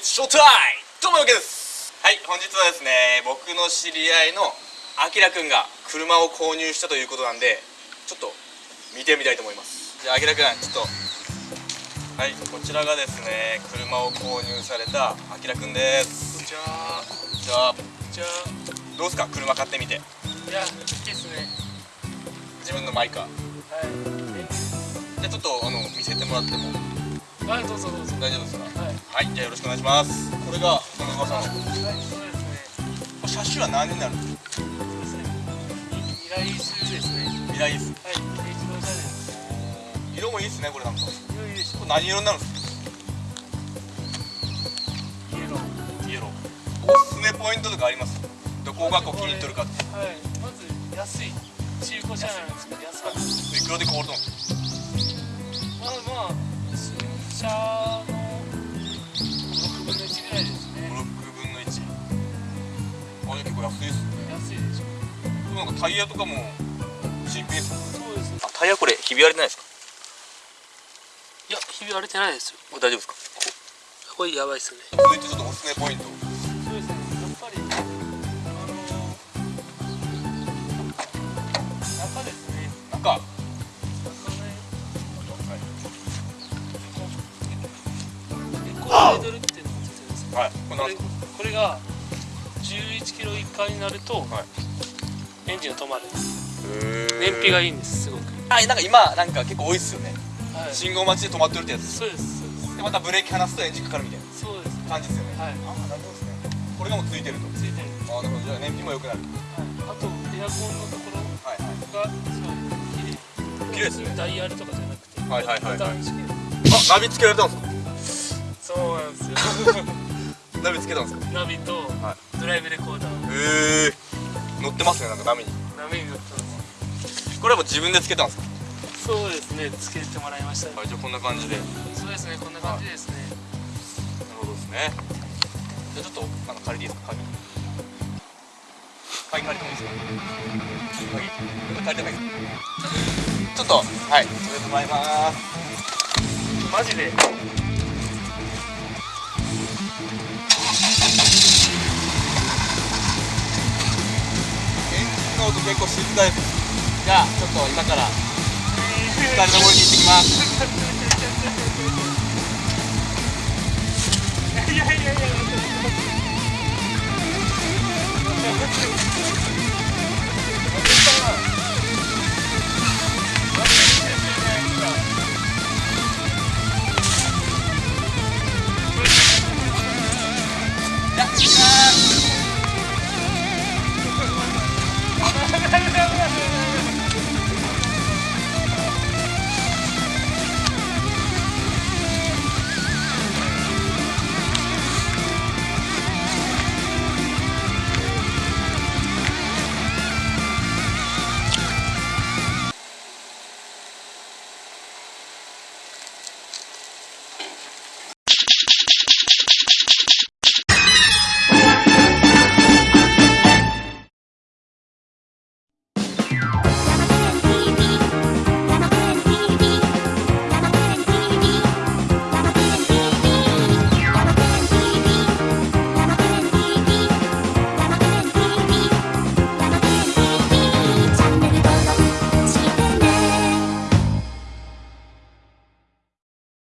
ショータイムどうもよけです。はい本日はですね僕の知り合いのあきらくんが車を購入したということなんでちょっと見てみたいと思います。じゃああきらくんちょっとはいこちらがですね車を購入されたあきらくんですじゃあじゃあじゃあどうですか？車買ってみて。いや好きですね。自分のマイカー。はい。じゃあちょっとあの見せてもらっても。はいどうぞどうぞ。大丈夫ですか？はいはいじゃあよろしくお願いします。これがこの噂の。はいそうですね。これ車種は何になるんですかそうですね。未来種ですね。未来です。はい軽自動車です色もいいですねこれなんか。こ良いでしょれ何色になるんですかイエロー。イエロー。おすすめポイントとかあります？どこがこう気に入っとるかって。はいまず安い。中古車なんですけど安かったいくらで買おうと思う？まあまあ新車タイヤとかも新品そうですあタイヤこれひび割れてないですか？いやひび割れてないですよ。これ大丈夫ですか？これやばいっすね。続いてちょっとおすすめポイント。そうですね。やっ。ぱりあの中ですね中はい。これこれが11キロ以下になるとはいエンジンが止まる。へ燃費がいいんですすごく。あなんか今なんか結構多いっすよね。はい。信号待ちで止まってるってやつ。そうですそうです。でまたブレーキ離すとエンジンかかるみたいな。そうです。ね感じですよね。はい。あなるほどですね。これがもうついてると。ついてる。あなるほどじゃあ燃費も良くなる。はい。あとエアコンのところがすごい綺麗綺麗。ですねダイヤルとかじゃなくてはいはいはいはい。あナビつけられたんですそうなんですよ。か ナビつけたんですか？ナビとはドライブレコーダー。へえ乗ってますねなんか波に。波に乗ってます。これはもう自分でつけたんですか？そうですねつけてもらいました。はいじゃあこんな感じで。なるそうですねこんな感じですね。ほどですね。じゃあちょっとあの借りていいですか？鍵。鍵借りてもいいですか？鍵借りてもいいですかちょっとはいそれてもらいます。マジで結構静かですじゃあちょっと今から2人の森に行ってきます。